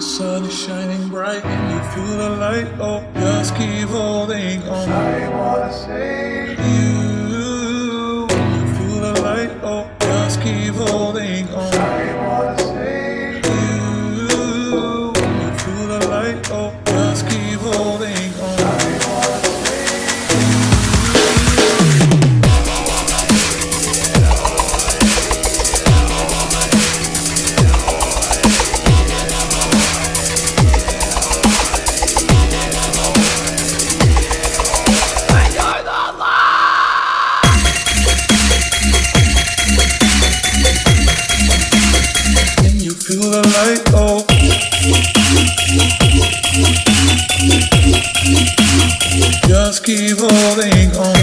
The sun is shining bright and you feel the light. Oh, just keep holding on. I wanna save you. You feel the light. Oh, just keep holding on. the light. Just keep holding on.